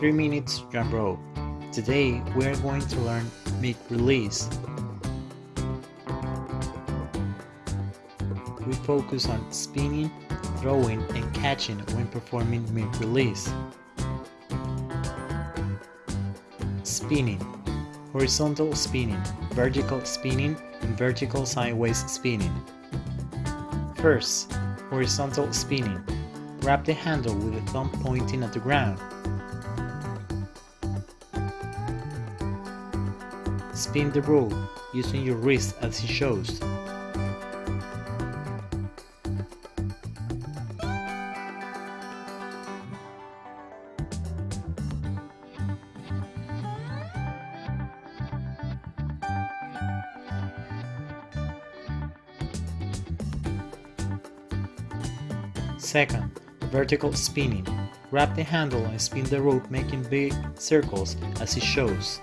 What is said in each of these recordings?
3 minutes jump rope. Today we are going to learn mid release. We focus on spinning, throwing and catching when performing mid release. Spinning Horizontal spinning, vertical spinning and vertical sideways spinning. First, horizontal spinning. Grab the handle with the thumb pointing at the ground. Spin the rope using your wrist as it shows. Second, vertical spinning. Grab the handle and spin the rope making big circles as it shows.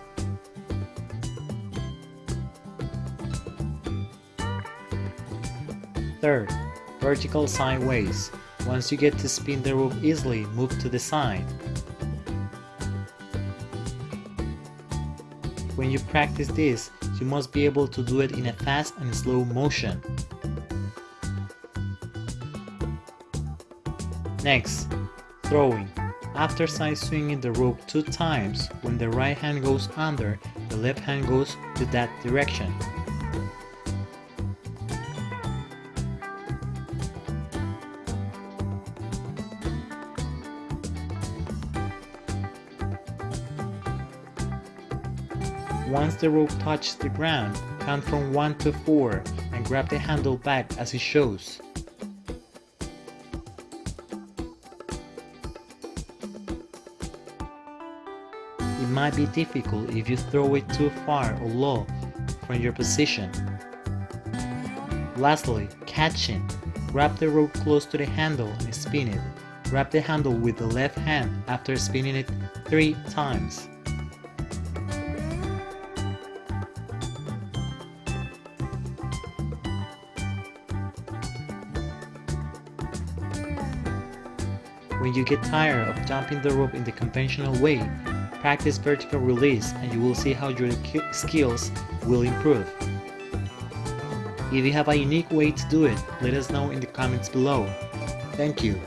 Third, vertical sideways. Once you get to spin the rope easily, move to the side. When you practice this, you must be able to do it in a fast and slow motion. Next, throwing. After side swinging the rope two times, when the right hand goes under, the left hand goes to that direction. Once the rope touches the ground, count from 1 to 4 and grab the handle back as it shows. It might be difficult if you throw it too far or low from your position. Lastly, catching. Grab the rope close to the handle and spin it. Grab the handle with the left hand after spinning it 3 times. When you get tired of jumping the rope in the conventional way, practice vertical release and you will see how your skills will improve. If you have a unique way to do it, let us know in the comments below. Thank you.